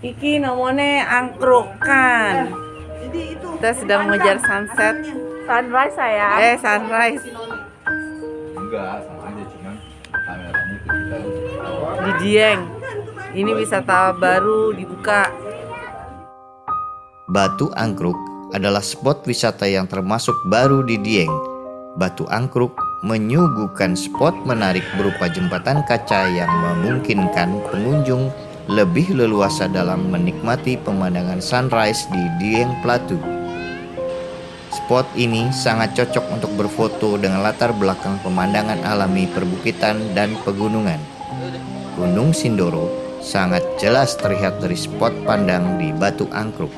Iki namanya angkrukan. Jadi itu. Kita sedang mengejar sunset. Sunrise saya. Eh, sunrise Enggak, sama aja cuman kameranya kita di Dieng. Ini wisata baru dibuka. Batu Angkruk adalah spot wisata yang termasuk baru di Dieng. Batu Angkruk menyuguhkan spot menarik berupa jembatan kaca yang memungkinkan pengunjung lebih leluasa dalam menikmati pemandangan sunrise di Dieng Plateau. Spot ini sangat cocok untuk berfoto dengan latar belakang pemandangan alami perbukitan dan pegunungan. Gunung Sindoro sangat jelas terlihat dari spot pandang di Batu Angkruk.